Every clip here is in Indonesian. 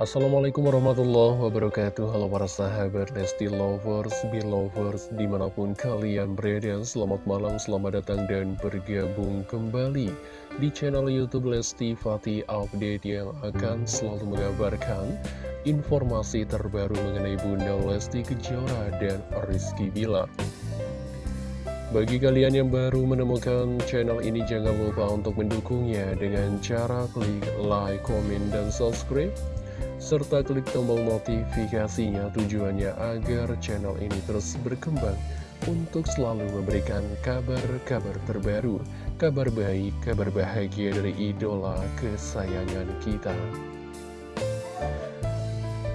Assalamualaikum warahmatullahi wabarakatuh. Halo para sahabat Lesti Lovers, Belovers Di mana pun kalian berada Selamat malam, selamat datang dan bergabung kembali Di channel Youtube Lesti Fatih Update Yang akan selalu mengabarkan Informasi terbaru mengenai Bunda Lesti Kejora dan Rizky Bilar. Bagi kalian yang baru menemukan channel ini, jangan lupa untuk mendukungnya dengan cara klik like, comment, dan subscribe serta klik tombol notifikasinya tujuannya agar channel ini terus berkembang untuk selalu memberikan kabar-kabar terbaru, kabar baik, kabar bahagia dari idola kesayangan kita.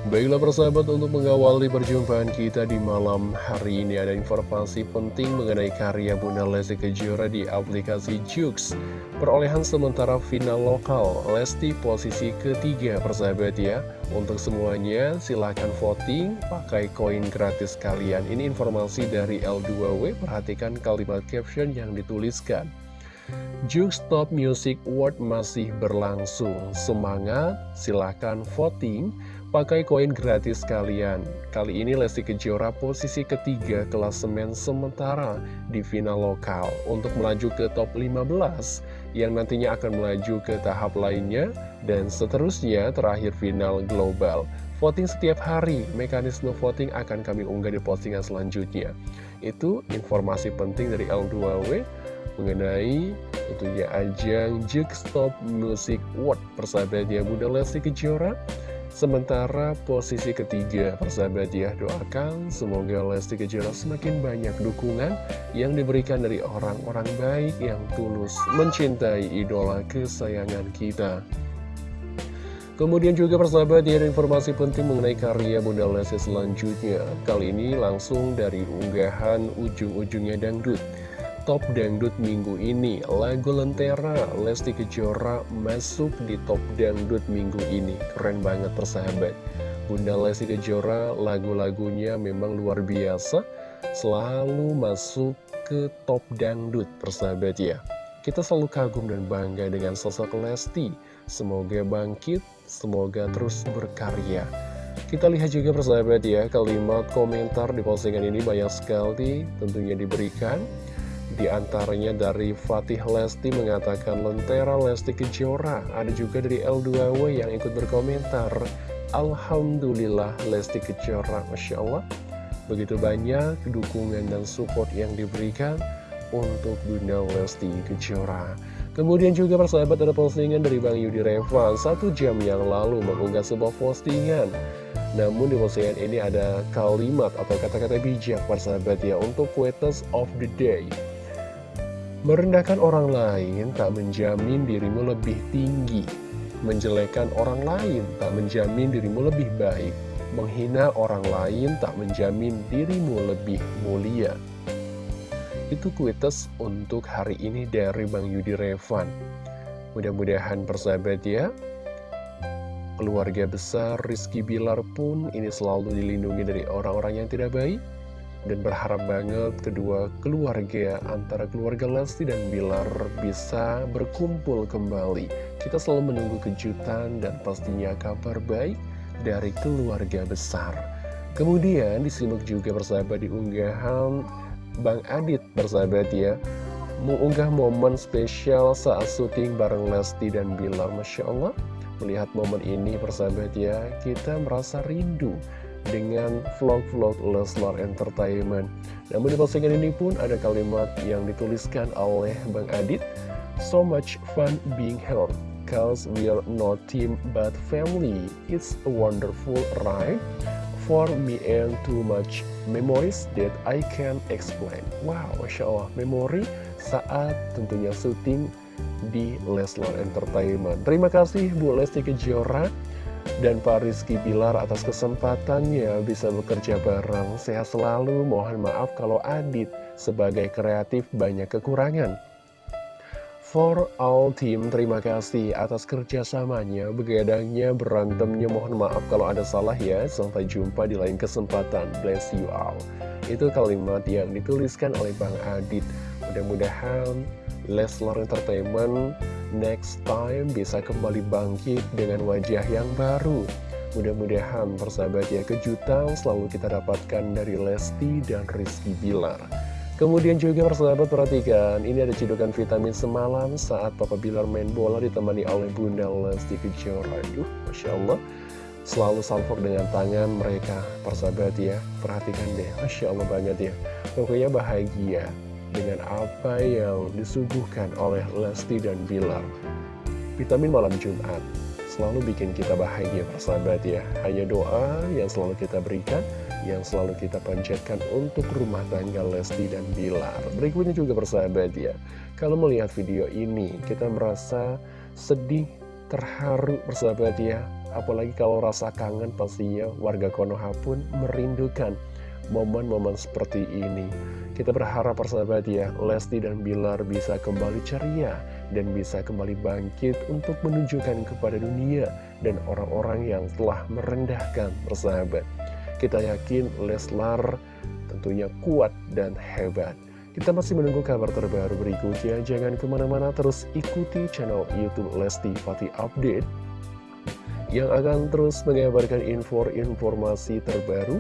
Baiklah persahabat untuk mengawali perjumpaan kita di malam hari ini ada informasi penting mengenai karya Bunda Lesti Kejora di aplikasi Jux. Perolehan sementara final lokal Lesti posisi ketiga persahabat ya. Untuk semuanya silahkan voting pakai koin gratis kalian. Ini informasi dari L2W perhatikan kalimat caption yang dituliskan. Jux Top Music Award masih berlangsung. Semangat, silahkan voting pakai koin gratis kalian. Kali ini Lesti Kejora posisi ketiga klasemen sementara di final lokal untuk melaju ke top 15 yang nantinya akan melaju ke tahap lainnya dan seterusnya terakhir final global. Voting setiap hari, mekanisme voting akan kami unggah di postingan selanjutnya. Itu informasi penting dari L2W mengenai tentunya ajang Jigstop Music World persahabatnya Bunda Lesti Kejora Sementara posisi ketiga, persahabat ya, doakan semoga Lesti Kejora semakin banyak dukungan yang diberikan dari orang-orang baik yang tulus mencintai idola kesayangan kita. Kemudian juga persahabat ya, ada informasi penting mengenai karya Bunda Lesti selanjutnya. Kali ini langsung dari unggahan ujung-ujungnya dangdut. Top Dangdut minggu ini. Lagu Lentera Lesti Kejora masuk di Top Dangdut minggu ini. Keren banget persahabat. Bunda Lesti Kejora lagu-lagunya memang luar biasa Selalu masuk ke Top Dangdut persahabat ya. Kita selalu kagum dan bangga dengan sosok Lesti. Semoga bangkit, semoga terus berkarya. Kita lihat juga persahabat ya, kalimat komentar di postingan ini banyak sekali tentunya diberikan. Di antaranya dari Fatih Lesti mengatakan Lentera Lesti Kejora. Ada juga dari L2W yang ikut berkomentar. Alhamdulillah Lesti Kejora. Masya Allah. Begitu banyak dukungan dan support yang diberikan untuk Bunda Lesti Kejora. Kemudian juga persahabat ada postingan dari Bang Yudi Revan Satu jam yang lalu mengunggah sebuah postingan Namun di postingan ini ada kalimat atau kata-kata bijak persahabat ya Untuk quotes of the day Merendahkan orang lain tak menjamin dirimu lebih tinggi. Menjelekan orang lain tak menjamin dirimu lebih baik. Menghina orang lain tak menjamin dirimu lebih mulia. Itu kuites untuk hari ini dari Bang Yudi Revan. Mudah-mudahan persahabat ya, keluarga besar Rizky Bilar pun ini selalu dilindungi dari orang-orang yang tidak baik dan berharap banget kedua keluarga antara keluarga Lesti dan Bilar bisa berkumpul kembali. Kita selalu menunggu kejutan dan pastinya kabar baik dari keluarga besar. Kemudian disimak juga persahabat di unggahan Bang Adit persahabat ya Mengunggah momen spesial saat syuting bareng Lesti dan Bilar Masya Allah Melihat momen ini persahabat ya Kita merasa rindu dengan vlog-vlog Leslar Entertainment. Namun di postingan ini pun ada kalimat yang dituliskan oleh Bang Adit, So much fun being here, cause we're not team but family. It's a wonderful ride for me and too much memories that I can explain. Wow, Masya Allah, memori saat tentunya syuting di Leslar Entertainment. Terima kasih Bu Lesti Kejora dan Pak Rizky Pilar atas kesempatannya bisa bekerja bareng. Sehat selalu, mohon maaf kalau Adit sebagai kreatif banyak kekurangan. For all team, terima kasih atas kerjasamanya, begadangnya, berantemnya, mohon maaf kalau ada salah ya. Sampai jumpa di lain kesempatan. Bless you all. Itu kalimat yang dituliskan oleh Bang Adit. Mudah-mudahan Leslar Entertainment next time bisa kembali bangkit dengan wajah yang baru. Mudah-mudahan persahabat ya kejutan selalu kita dapatkan dari Lesti dan Rizky Bilar. Kemudian juga persahabat perhatikan Ini ada cedokan vitamin semalam saat Papa Bilar main bola ditemani oleh Bunda Lesti Kejora. Aduh Masya Allah. Selalu salvok dengan tangan mereka Persahabat ya. Perhatikan deh Masya Allah banget ya. Pokoknya bahagia dengan apa yang disuguhkan oleh Lesti dan Bilar. Vitamin malam Jumat selalu bikin kita bahagia persahabat ya. Hanya doa yang selalu kita berikan, yang selalu kita panjatkan untuk rumah tangga Lesti dan Bilar. Berikutnya juga persahabat ya. Kalau melihat video ini, kita merasa sedih, terharu persahabat ya. Apalagi kalau rasa kangen pastinya warga Konoha pun merindukan momen-momen seperti ini. Kita berharap persahabat ya, Lesti dan Bilar bisa kembali ceria dan bisa kembali bangkit untuk menunjukkan kepada dunia dan orang-orang yang telah merendahkan persahabat. Kita yakin Leslar tentunya kuat dan hebat. Kita masih menunggu kabar terbaru berikutnya. Jangan ke mana-mana terus ikuti channel Youtube Lesti Fatih Update yang akan terus mengabarkan info-informasi terbaru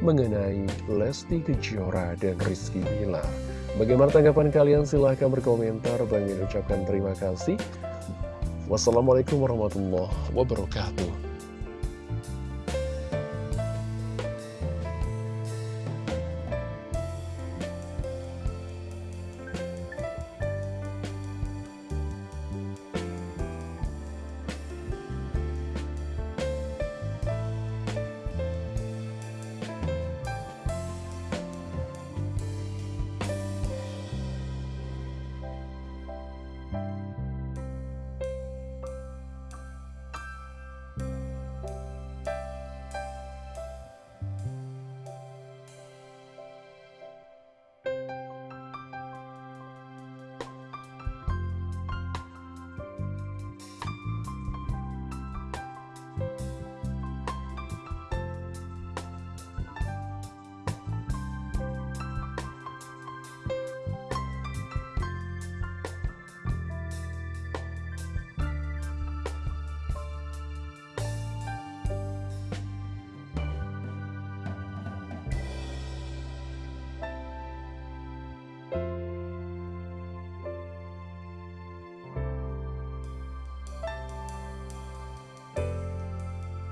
mengenai Lesti Kejora dan Rizky Bilar. Bagaimana tanggapan kalian? Silahkan berkomentar. Bagi ucapkan terima kasih. Wassalamualaikum warahmatullahi wabarakatuh.